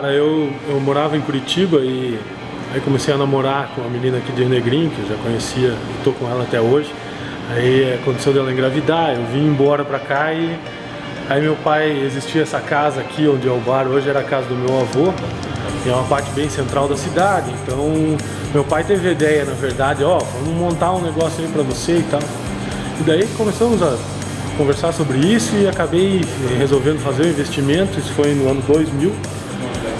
Cara, eu, eu morava em Curitiba e aí comecei a namorar com uma menina aqui de Negrinho, que eu já conhecia, estou com ela até hoje. Aí aconteceu dela engravidar, eu vim embora pra cá e aí meu pai, existia essa casa aqui onde é o bar, hoje era a casa do meu avô, e é uma parte bem central da cidade, então meu pai teve a ideia, na verdade, ó, vamos montar um negócio aí pra você e tal. E daí começamos a conversar sobre isso e acabei resolvendo fazer o um investimento, isso foi no ano 2000,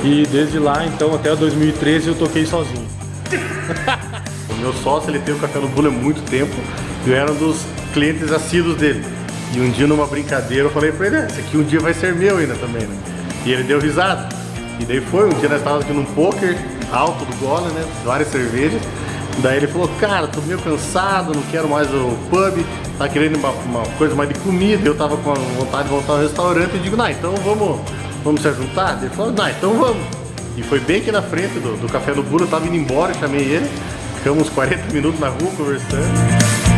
e desde lá, então, até 2013 eu toquei sozinho. o meu sócio, ele tem o Café no Bolo há muito tempo, eu era um dos clientes assíduos dele. E um dia numa brincadeira eu falei pra ele, é, esse aqui um dia vai ser meu ainda também, né? E ele deu risada. E daí foi, um dia nós estávamos aqui num poker alto do Gola, né? Várias cervejas. Daí ele falou, cara, tô meio cansado, não quero mais o pub, tá querendo uma, uma coisa mais de comida, eu tava com vontade de voltar ao restaurante e digo, não, então vamos, vamos se juntar? Ele falou, não, então vamos. E foi bem aqui na frente do, do Café do Buro, eu tava indo embora, chamei ele, ficamos 40 minutos na rua conversando.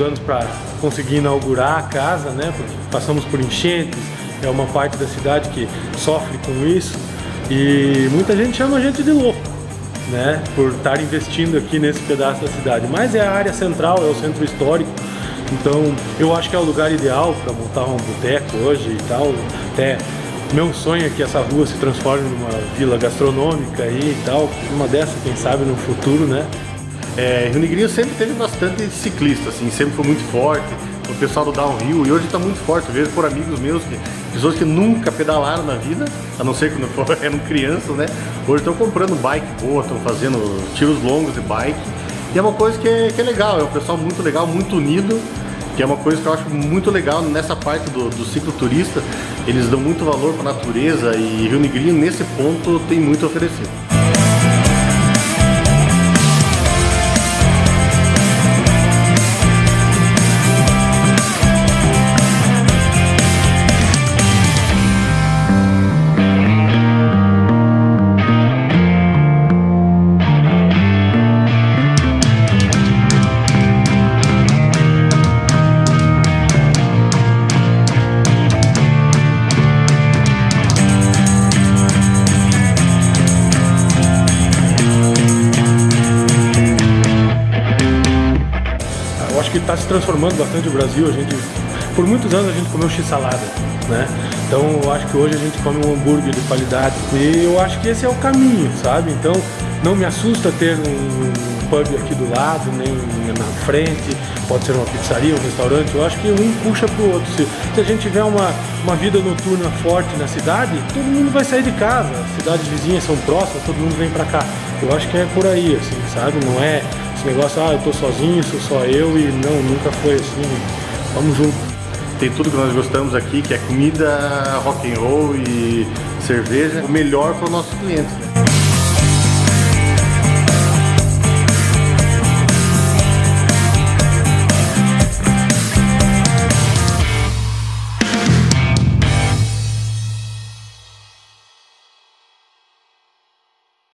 Anos para conseguir inaugurar a casa, né? Porque passamos por enchentes, é uma parte da cidade que sofre com isso e muita gente chama a gente de louco, né? Por estar investindo aqui nesse pedaço da cidade. Mas é a área central, é o centro histórico, então eu acho que é o lugar ideal para montar um boteco hoje e tal. Até meu sonho é que essa rua se transforme numa vila gastronômica e tal. Uma dessas, quem sabe, no futuro, né? É, Rio Negrinho sempre teve bastante ciclista, assim, sempre foi muito forte. O pessoal do downhill, e hoje está muito forte. Vejo por amigos meus, que, pessoas que nunca pedalaram na vida, a não ser quando eram crianças, né? Hoje estão comprando bike boa, estão fazendo tiros longos de bike. E é uma coisa que é, que é legal, é um pessoal muito legal, muito unido que é uma coisa que eu acho muito legal nessa parte do, do cicloturista, eles dão muito valor para a natureza e Rio Negrinho nesse ponto tem muito a oferecer. Está se transformando bastante o Brasil. A gente, por muitos anos a gente comeu x-salada, né? Então eu acho que hoje a gente come um hambúrguer de qualidade. E eu acho que esse é o caminho, sabe? Então não me assusta ter um pub aqui do lado, nem na frente, pode ser uma pizzaria, um restaurante. Eu acho que um puxa pro outro. Se, se a gente tiver uma, uma vida noturna forte na cidade, todo mundo vai sair de casa. As cidades vizinhas são próximas, todo mundo vem para cá. Eu acho que é por aí, assim, sabe? Não é esse negócio, ah, eu tô sozinho, sou só eu e não, nunca foi assim. Vamos junto. Tem tudo que nós gostamos aqui, que é comida, rock and roll e cerveja. O melhor para os nossos clientes.